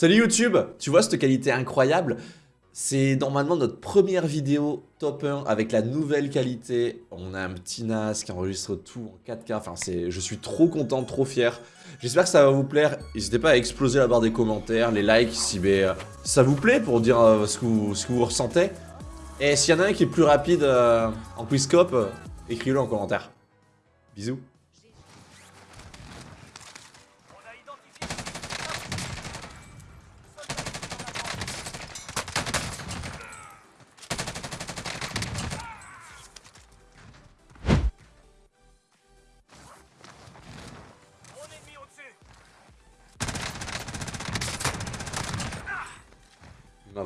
Salut YouTube Tu vois cette qualité incroyable? C'est normalement notre première vidéo top 1 avec la nouvelle qualité. On a un petit NAS qui enregistre tout en 4K. Enfin, c'est, je suis trop content, trop fier. J'espère que ça va vous plaire. N'hésitez pas à exploser la barre des commentaires, les likes si ben, ça vous plaît pour dire euh, ce, que vous, ressentez. Et s'il y en a un qui est plus rapide euh, en quizscope, euh, écrivez-le en commentaire. Bisous.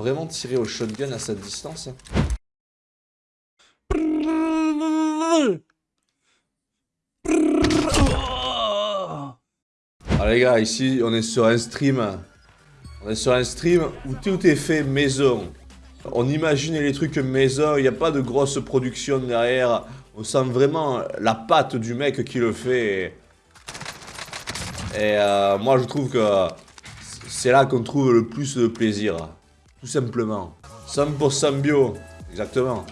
Vraiment tiré au shotgun à cette distance. Ah les gars, ici on est sur un stream. On est sur un stream où tout est fait maison. On imagine les trucs maison, il n'y a pas de grosse production derrière. On sent vraiment la patte du mec qui le fait. Et euh, moi je trouve que c'est là qu'on trouve le plus de plaisir. Tout simplement. 100% bio. Exactement.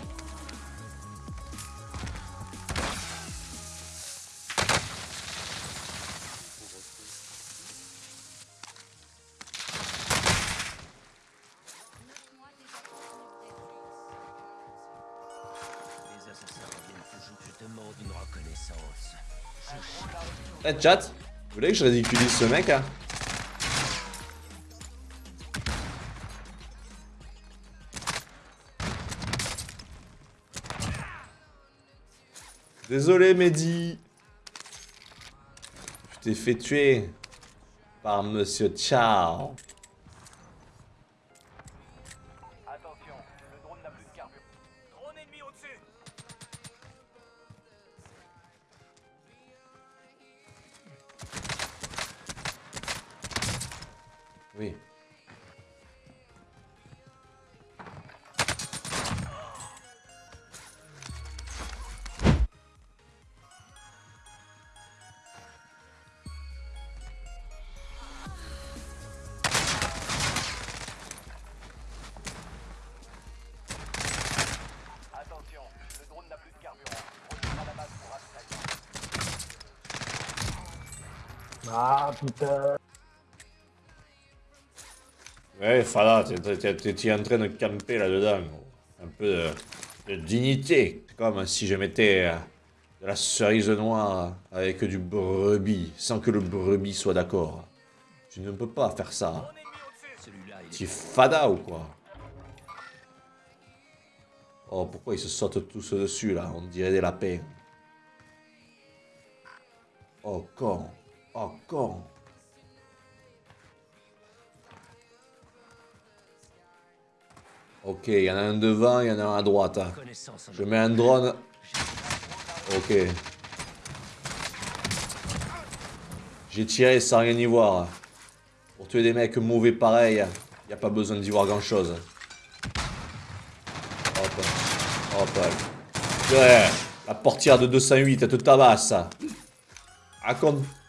Eh hey, chat, vous voulez que je ridiculise ce mec hein? Désolé Mehdi. Je t'ai fait tuer par Monsieur Ciao. Ah putain Ouais, Fada, t'es en train de camper là-dedans. Un peu de, dignité. Comme si je mettais euh, de la cerise noire avec du brebis, sans que le brebis soit d'accord. Tu ne peux pas faire ça. Tu es Fada ou quoi? Oh, pourquoi ils se sautent tous dessus là? On dirait des lapins. Oh, con. Con. Ok, il y en a un devant, il y en a un à droite. Hein. Je mets un drone. Ok. J'ai tiré sans rien y voir. Pour tuer des mecs mauvais pareil, il n'y a pas besoin d'y voir grand chose. Hop. Hop. La portière de 208, elle te tabasse. Raconte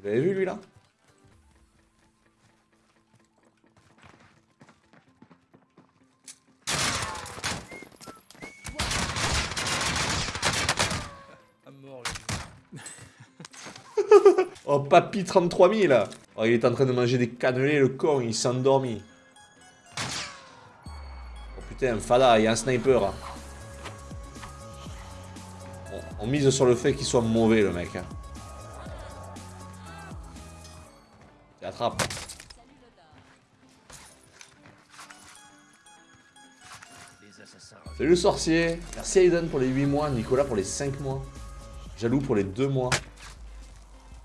Vous l'avez vu lui là? Oh papy 33 000 oh, Il est en train de manger des cannelés le con, il s'est endormi. Oh putain, Fada, il y a un sniper. On, mise sur le fait qu'il soit mauvais le mec. Hein. Salut le sorcier Merci Aiden pour les 8 mois, Nicolas pour les 5 mois, Jaloux pour les 2 mois.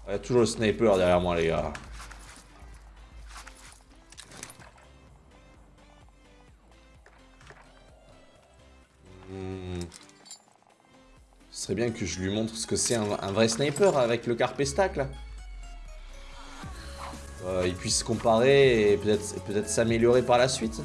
Il y a toujours le sniper derrière moi, les gars. Hmm. Ce serait bien que je lui montre ce que c'est un, un, vrai sniper avec le carpestac là. Euh, il puisse comparer et peut-être peut, s'améliorer par la suite.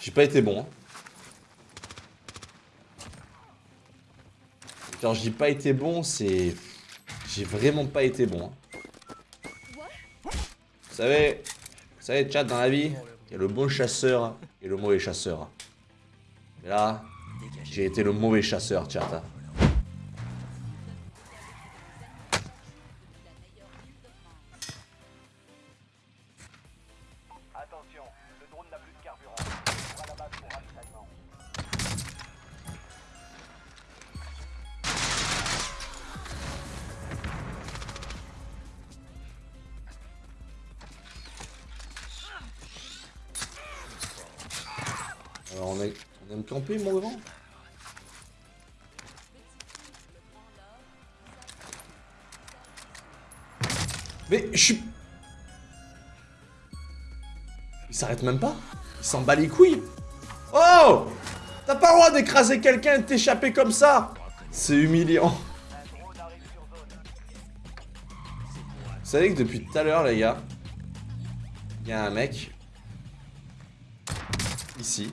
J'ai pas été bon. Hein. Quand je dis pas été bon, c'est... J'ai vraiment pas été bon. Hein. Vous savez, vous savez, chat, dans la vie, il y a le bon chasseur et le mauvais chasseur. Mais là, j'ai été le mauvais chasseur, chat. Hein. Mais je suis... Il s'arrête même pas. Il s'en bat les couilles. Oh! T'as pas le droit d'écraser quelqu'un et de t'échapper comme ça. C'est humiliant. Vous savez que depuis tout à l'heure les gars Il y a un mec Ici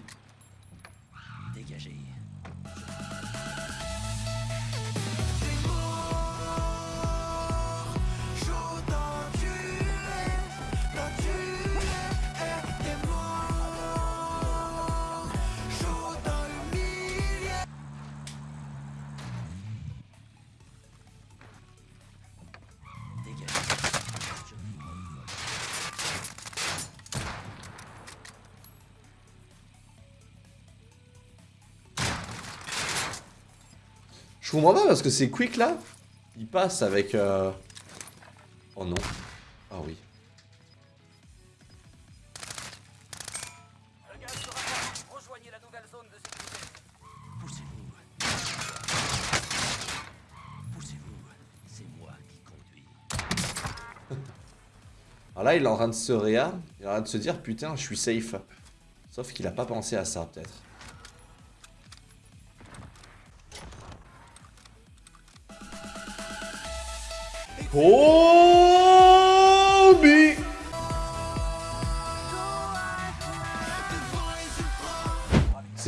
Je comprends pas parce que c'est quick là. Il passe avec... Euh... Oh non. Ah oui. Alors là, il est en train de se réa. Il est en train de se dire, putain, je suis safe. Sauf qu'il a pas pensé à ça, peut-être. C'est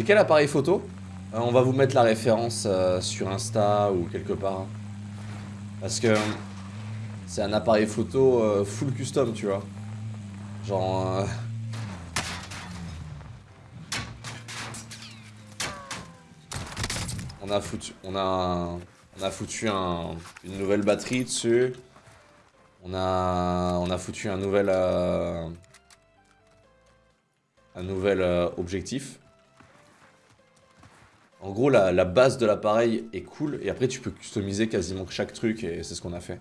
quel appareil photo? Euh, On va vous mettre la référence euh, sur Insta ou quelque part. Parce que c'est un appareil photo euh, full custom, tu vois. Genre... On a foutu... On a... On a foutu un, une nouvelle batterie dessus. On a, foutu un nouvel, euh, un nouvel euh, objectif. En gros, la base de l'appareil est cool. Et après, tu peux customiser quasiment chaque truc. Et c'est ce qu'on a fait.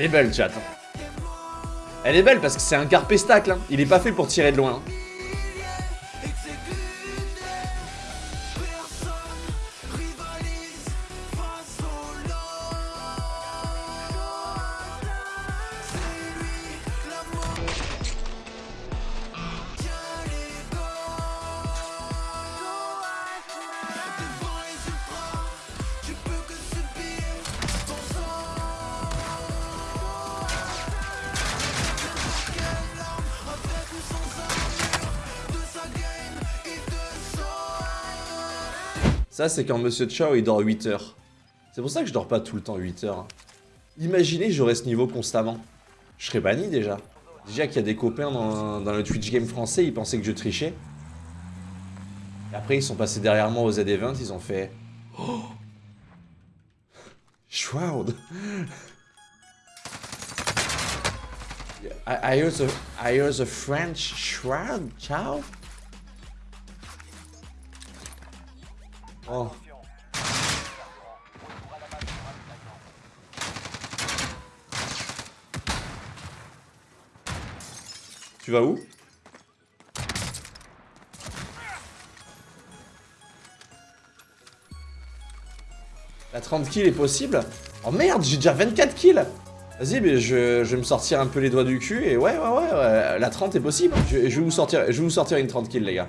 Elle est belle, chat. Elle est belle parce que c'est un carpestacle. Hein. Il est pas fait pour tirer de loin. Hein. Ça, c'est quand Monsieur Chao, il dort 8 heures. C'est pour ça que je dors pas tout le temps 8 heures. Imaginez, j'aurais ce niveau constamment. Je serais banni déjà. Déjà qu'il y a des copains dans, le Twitch game français, ils pensaient que je trichais. Après, ils sont passés derrière moi au Z-Event, ils ont fait... Oh Shroud I, hear the, I the French shroud, ciao Oh, tu vas où? La 30 kills est possible? Oh merde, j'ai déjà 24 kills Vas-y, mais je, vais me sortir un peu les doigts du cul et ouais, ouais, ouais, ouais, la 30 est possible. Je, je vais vous sortir, je vais vous sortir une 30 kills, les gars.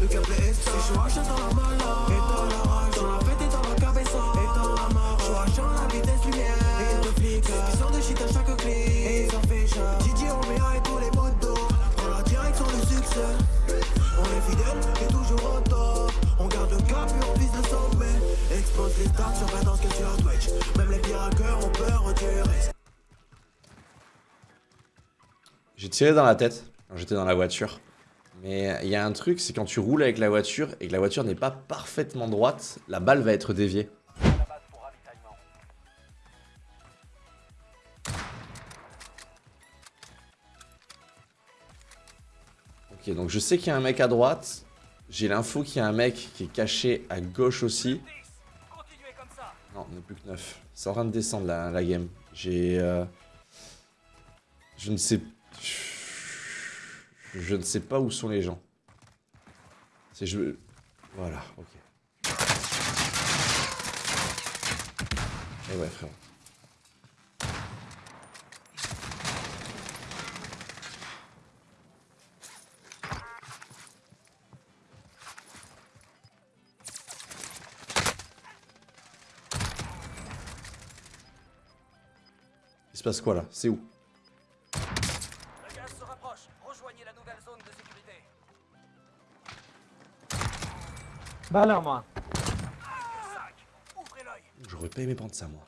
Le gameplay est ça, Joachim dans la mala Et dans la rage, dans la fête et dans la cabeza Et dans la mort, Joachim la vitesse lumière. Et de flics, qui sort de shit à chaque clip. Et ils en fait chat Didier Omea et tous les motos Dans la direction du succès. On est fidèle et toujours au top. On garde le cap et on vise le sommet. Expose les stats sur dans ce que sur Twitch. Même les pires hackers ont peur du risque J'ai tiré dans la tête quand j'étais dans la voiture. Mais il y a un truc, c'est quand tu roules avec la voiture et que la voiture n'est pas parfaitement droite, la balle va être déviée. Ok, donc je sais qu'il y a un mec à droite. J'ai l'info qu'il y a un mec qui est caché à gauche aussi. 10. Continuez comme ça. Non, on n'est plus que 9. C'est en train de descendre la, la game. J'ai... euh, Je ne sais... Je ne sais pas où sont les gens. C'est je... Voilà, ok. Et ouais, frérot. Il se passe quoi là? C'est où? Bah alors moi. 5. Ouvrez l'œil. J'aurais pas aimé prendre ça moi.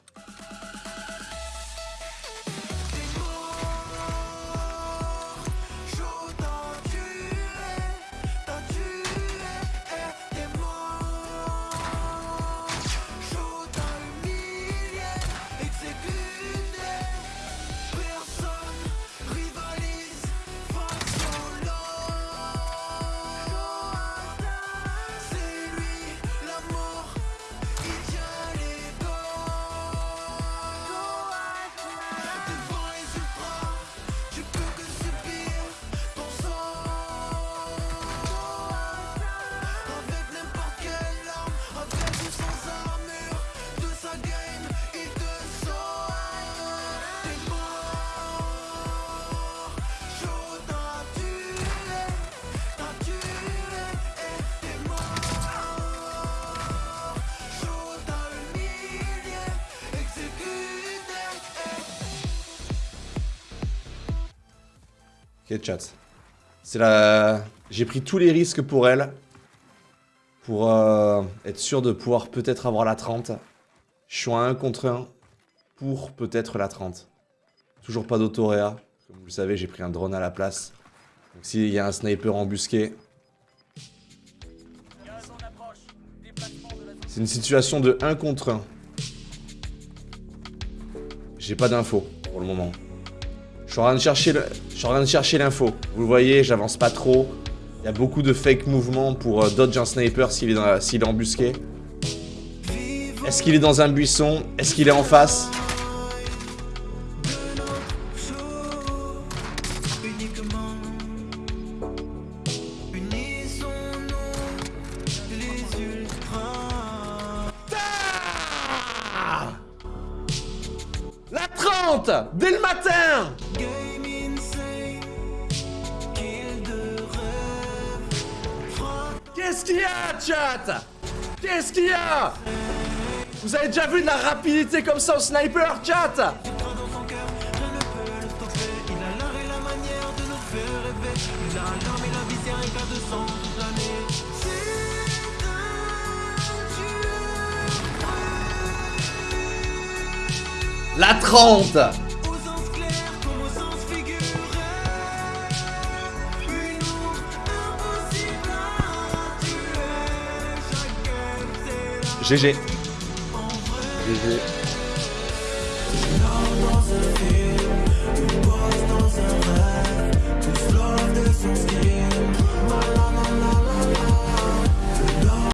Chat. C'est la... J'ai pris tous les risques pour elle. Pour euh, être sûr de pouvoir peut-être avoir la 30. Je suis à 1 contre 1 pour peut-être la 30. Toujours pas d'autoréa. Comme vous le savez, j'ai pris un drone à la place. Donc s'il y a un sniper embusqué, c'est une situation de 1 contre 1. J'ai pas d'infos pour le moment. Je suis en train de chercher. Je suis en train de chercher l'info. Vous le voyez, j'avance pas trop. Il y a beaucoup de fake mouvements pour dodge un sniper s'il est embusqué. Est-ce qu'il est dans un buisson? Est-ce qu'il est en face? Dès le matin. Qu'est-ce qu'il y a, chat? Qu'est-ce qu'il y a? Vous avez déjà vu de la rapidité comme ça au sniper, chat? La 30 GG. GG.